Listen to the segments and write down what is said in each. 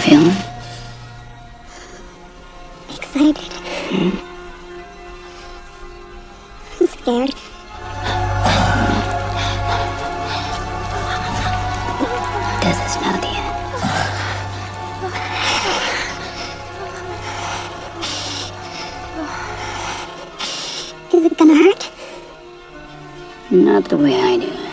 feeling? Excited. Hmm? I'm scared. Does this know the end? Is it gonna hurt? Not the way I do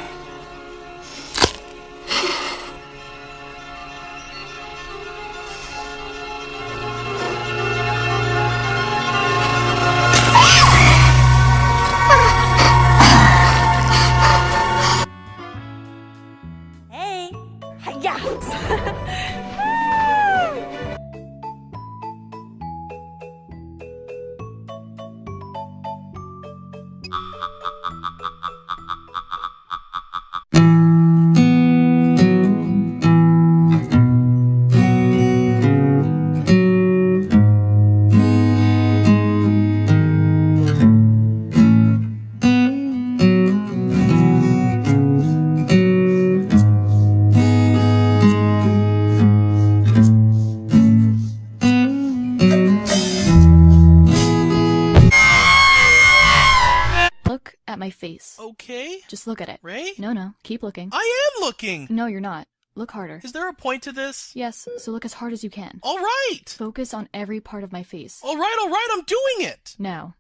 Look at my face. Okay. Just look at it. Ray? No, no. Keep looking. I am looking. No, you're not. Look harder. Is there a point to this? Yes, so look as hard as you can. All right. Focus on every part of my face. All right, all right, I'm doing it. Now,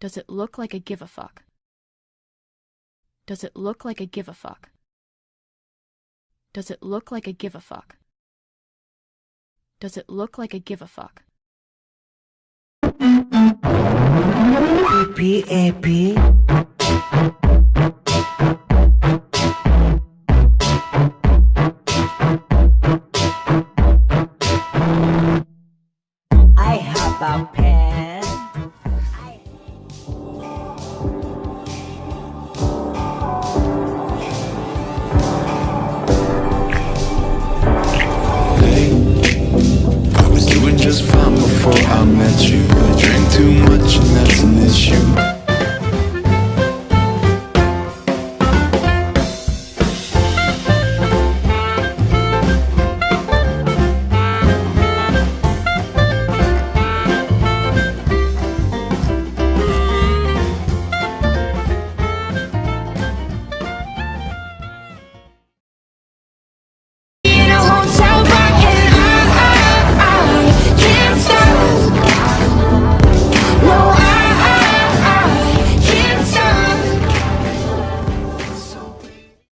does it look like a give a fuck? Does it look like a give a fuck? Does it look like a give a fuck? Does it look like a give a fuck? P-A-P I have a pen I was doing just fine before I met you. I drank too much and that's an issue.